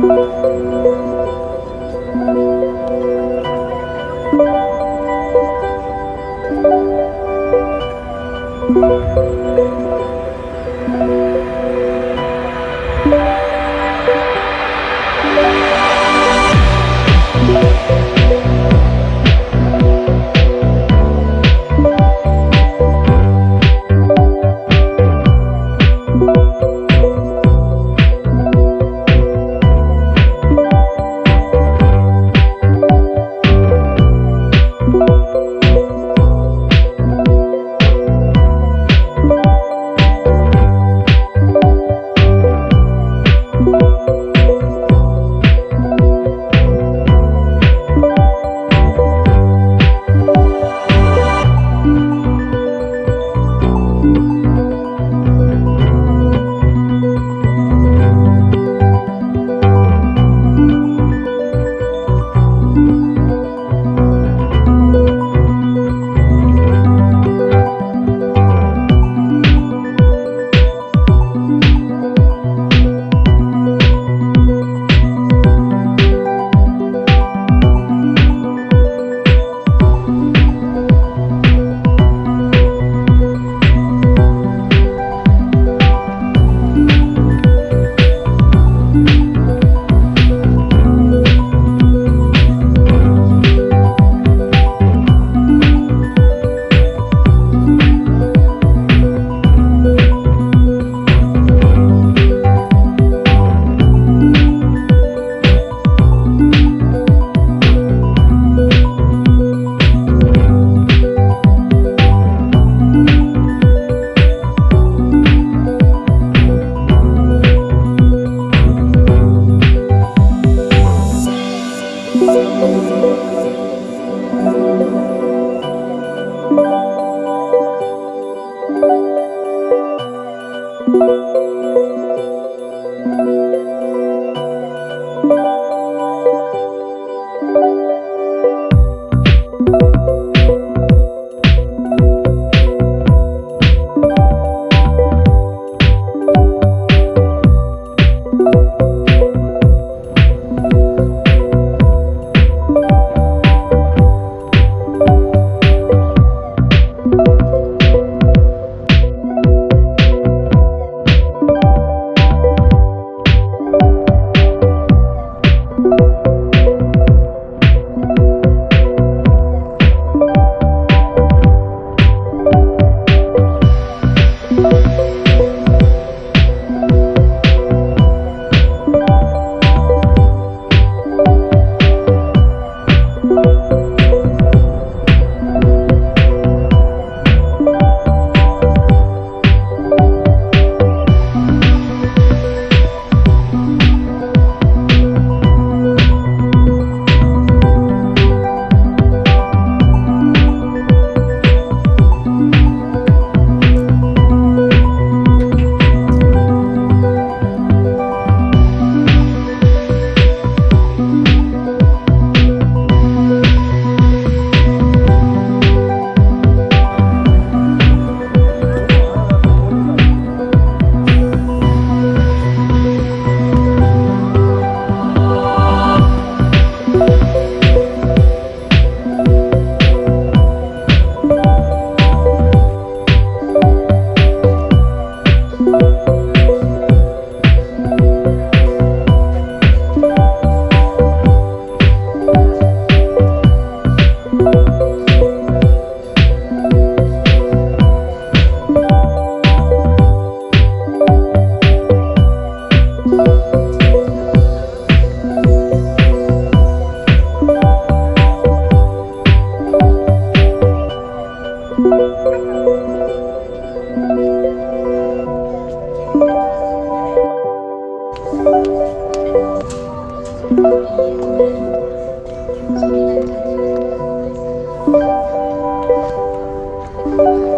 Música you.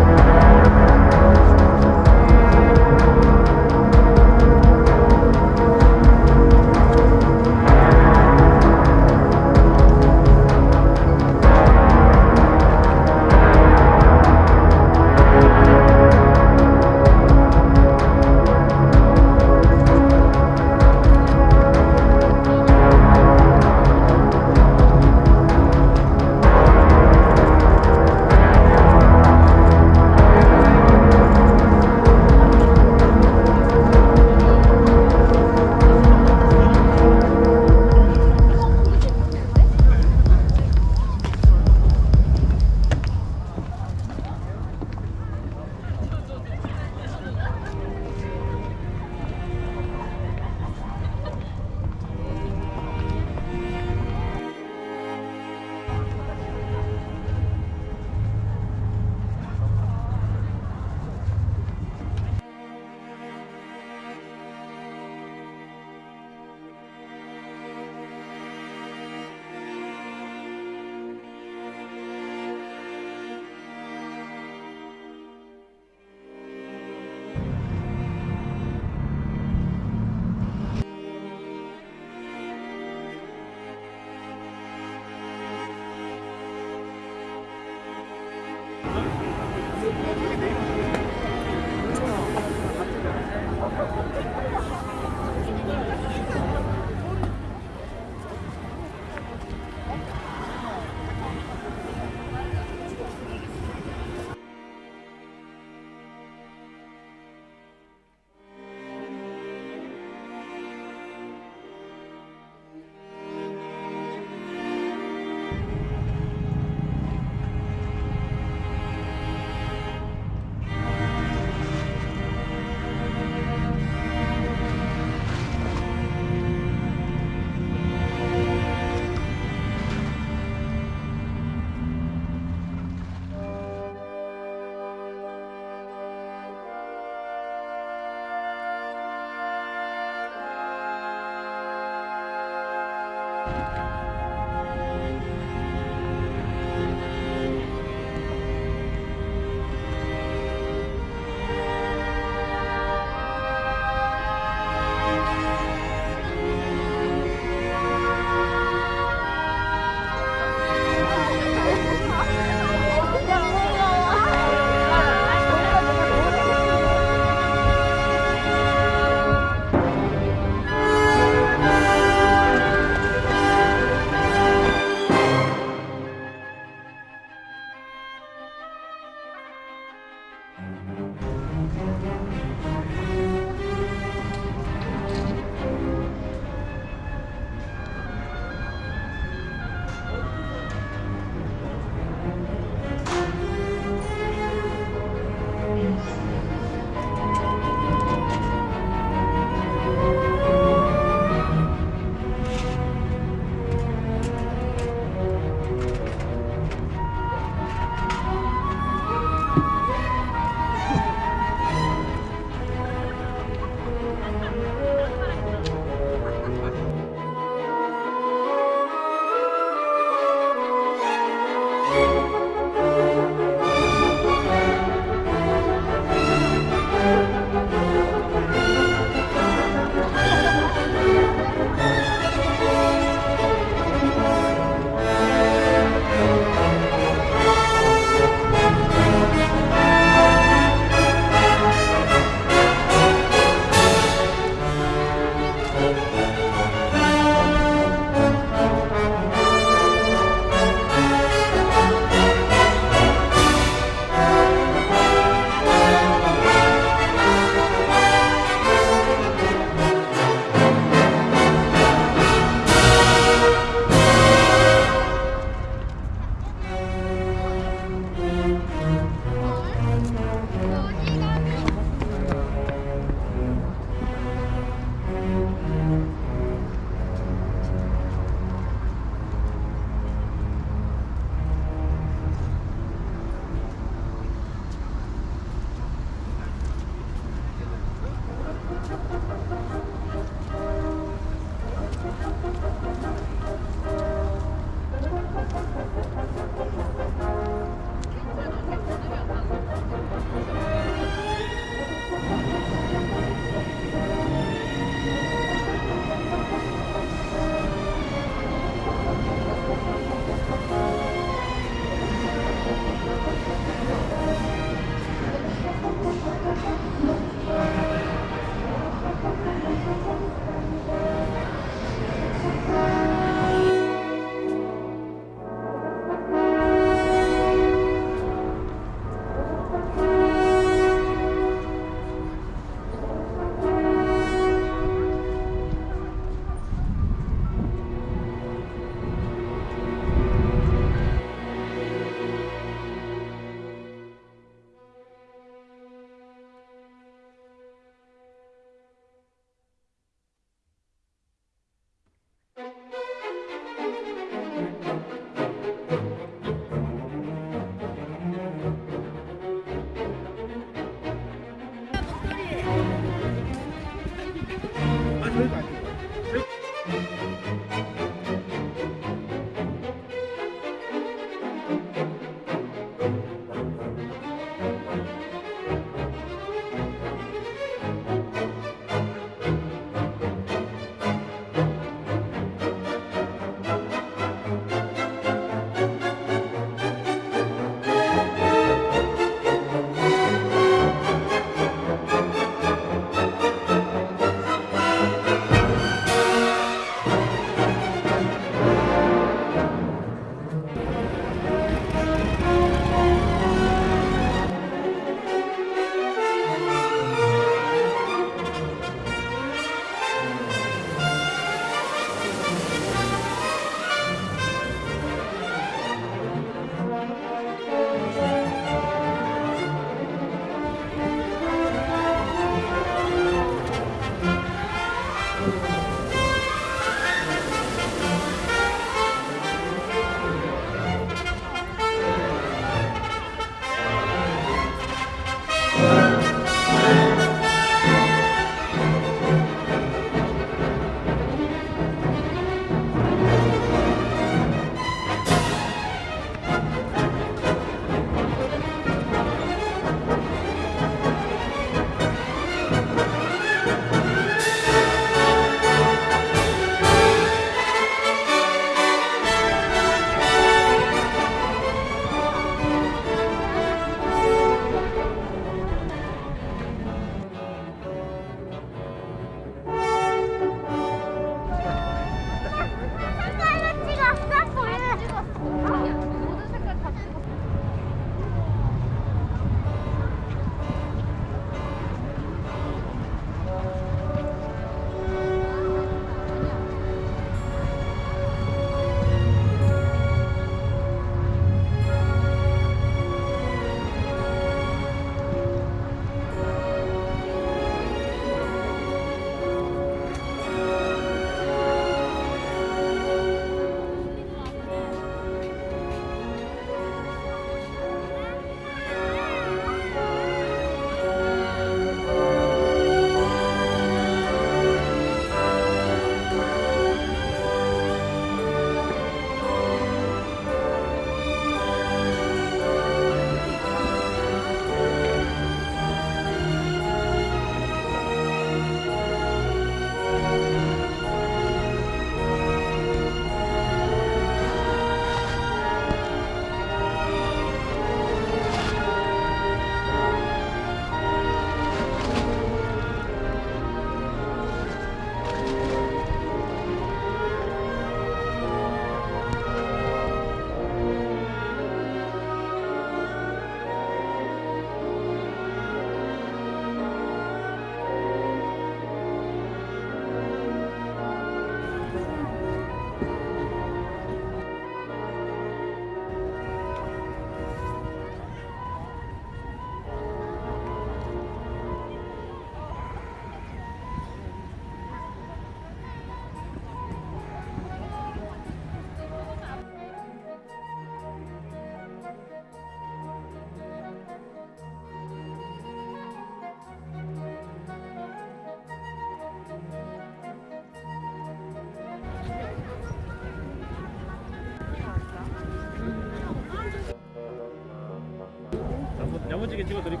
que chicos,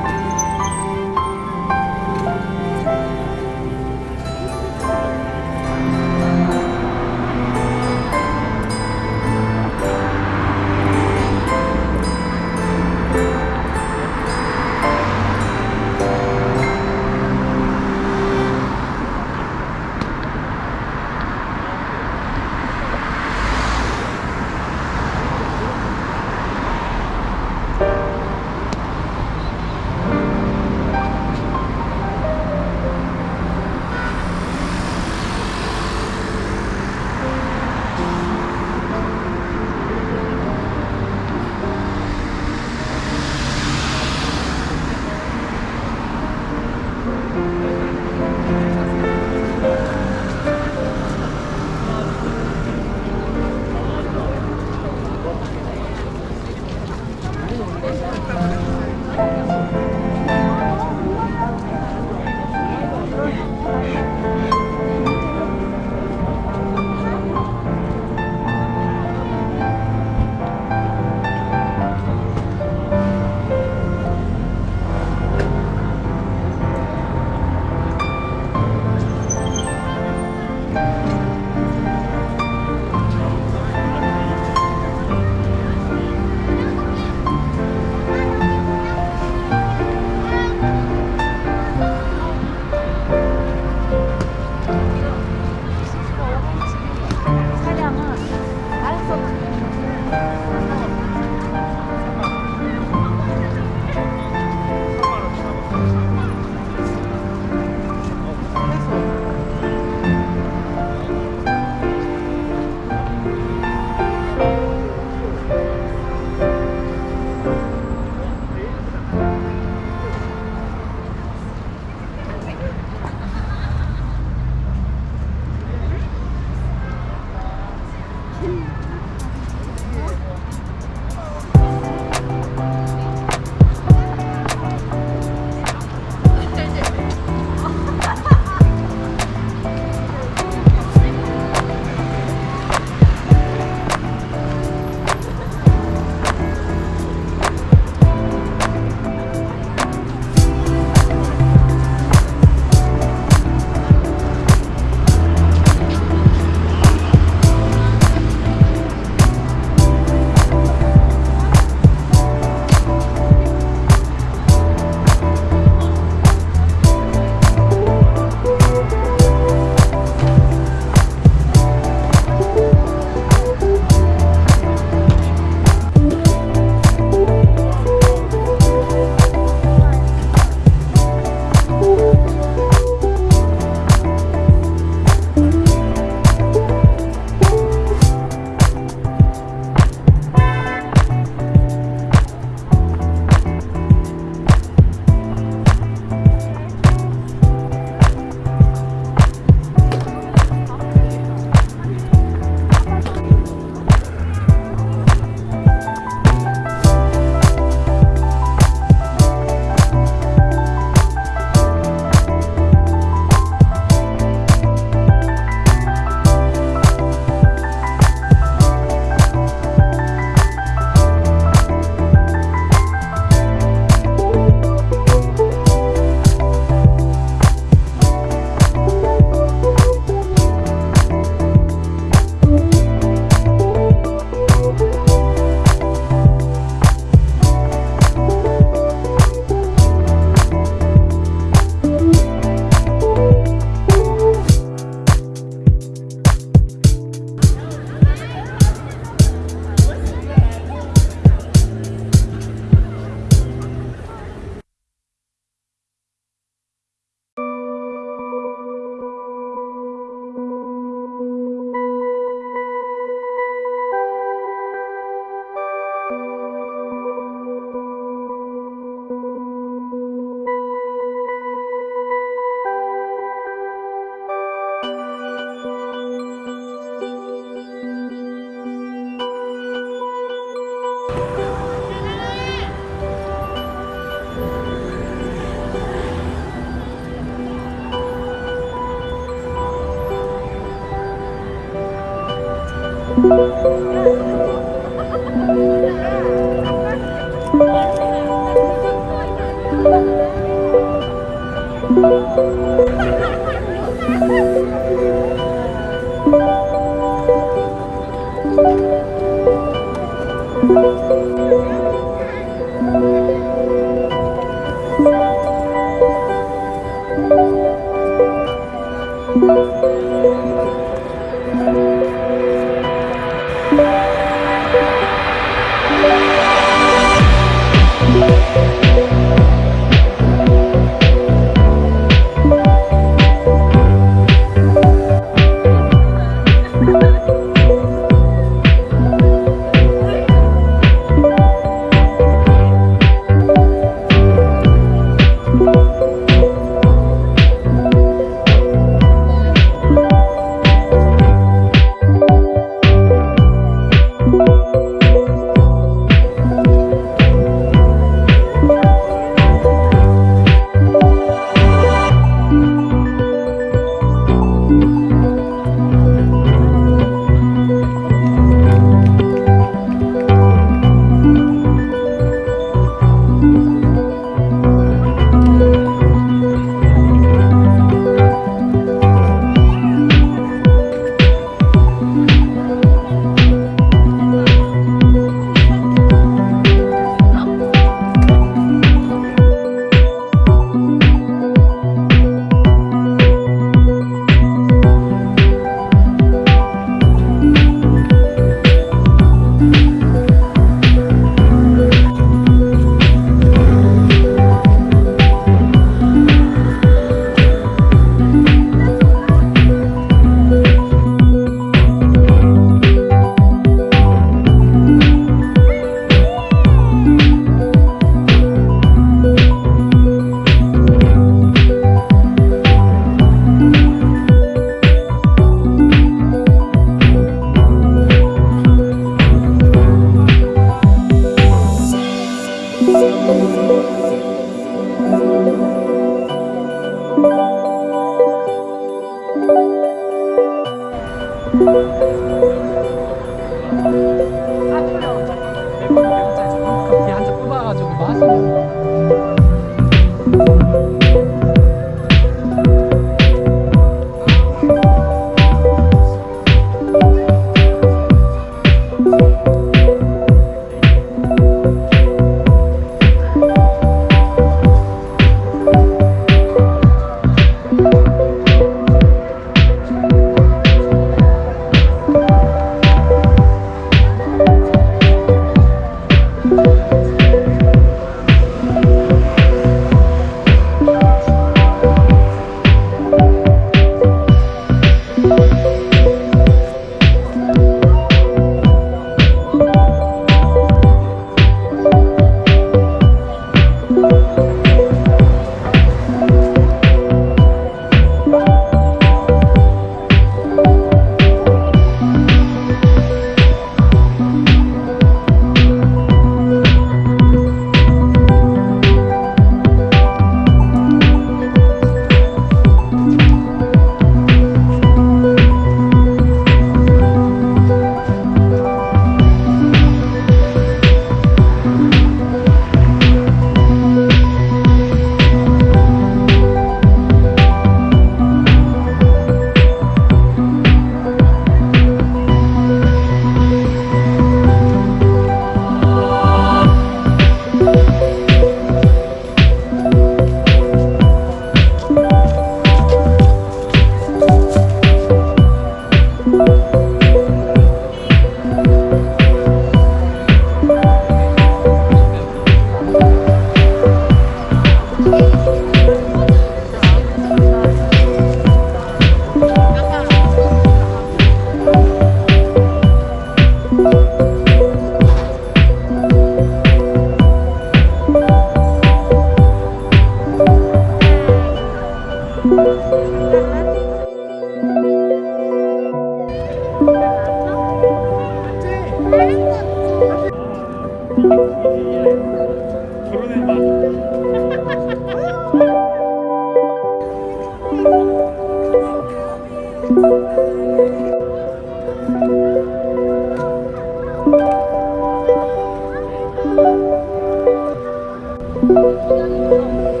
比较灵动